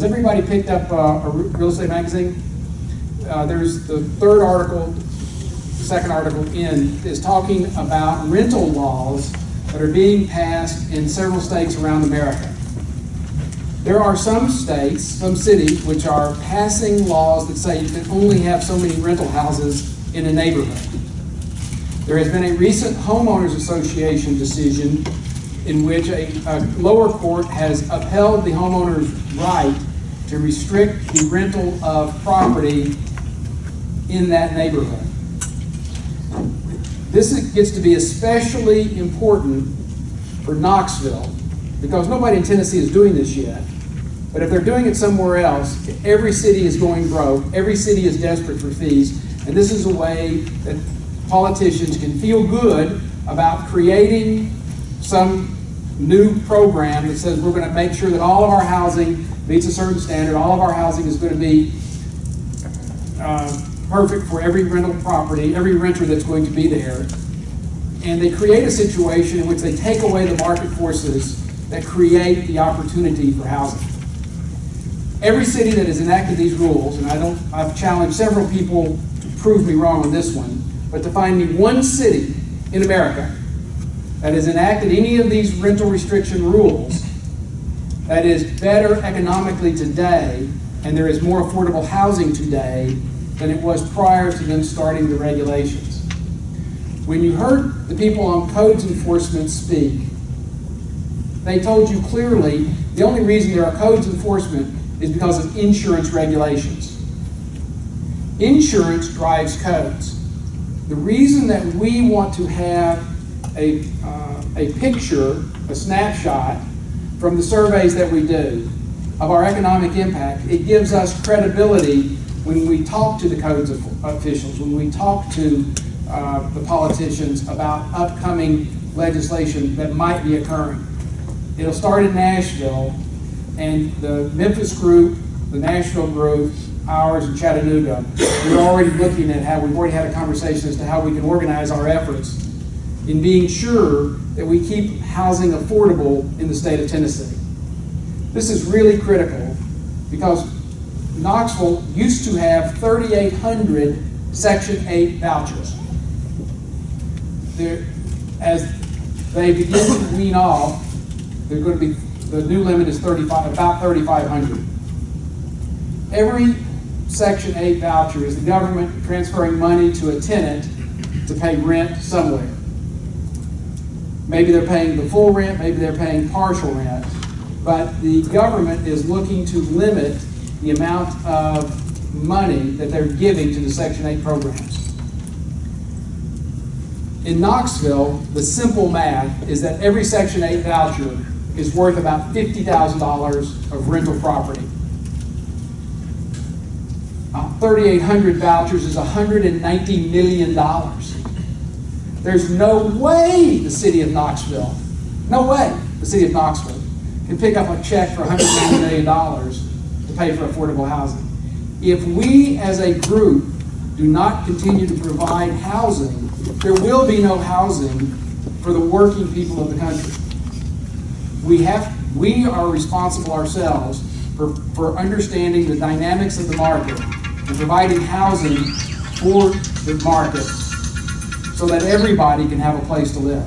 Has everybody picked up uh, a real estate magazine? Uh, there's the third article, second article in, is talking about rental laws that are being passed in several states around America. There are some states, some cities, which are passing laws that say you can only have so many rental houses in a neighborhood. There has been a recent homeowners association decision in which a, a lower court has upheld the homeowner's right to restrict the rental of property in that neighborhood. This gets to be especially important for Knoxville because nobody in Tennessee is doing this yet. But if they're doing it somewhere else, every city is going broke, every city is desperate for fees, and this is a way that politicians can feel good about creating some new program that says we're going to make sure that all of our housing meets a certain standard, all of our housing is going to be uh, perfect for every rental property, every renter that's going to be there. And they create a situation in which they take away the market forces that create the opportunity for housing. Every city that has enacted these rules, and I don't, I've challenged several people to prove me wrong on this one, but to find me one city in America that has enacted any of these rental restriction rules that is better economically today and there is more affordable housing today than it was prior to them starting the regulations. When you heard the people on codes enforcement speak, they told you clearly the only reason there are codes enforcement is because of insurance regulations. Insurance drives codes. The reason that we want to have a, uh, a picture, a snapshot from the surveys that we do of our economic impact, it gives us credibility when we talk to the codes officials, when we talk to uh, the politicians about upcoming legislation that might be occurring. It'll start in Nashville, and the Memphis group, the Nashville group, ours in Chattanooga, we're already looking at how we've already had a conversation as to how we can organize our efforts in being sure that we keep housing affordable in the state of Tennessee. This is really critical because Knoxville used to have 3,800 Section 8 vouchers. There, as they begin to wean off, they're going to be the new limit is 35, about 3,500. Every Section 8 voucher is the government transferring money to a tenant to pay rent somewhere. Maybe they're paying the full rent, maybe they're paying partial rent, but the government is looking to limit the amount of money that they're giving to the Section 8 programs. In Knoxville, the simple math is that every Section 8 voucher is worth about $50,000 of rental property. Uh, 3,800 vouchers is $190 million. There's no way the city of Knoxville, no way the city of Knoxville can pick up a check for $190 million to pay for affordable housing. If we as a group do not continue to provide housing, there will be no housing for the working people of the country. We have, we are responsible ourselves for, for understanding the dynamics of the market and providing housing for the market so that everybody can have a place to live.